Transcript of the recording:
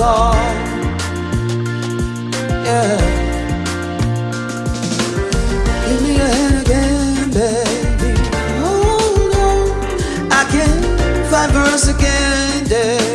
apart. Yeah. Give me your hand again, baby. Hold on. I can't fight for us again, yeah.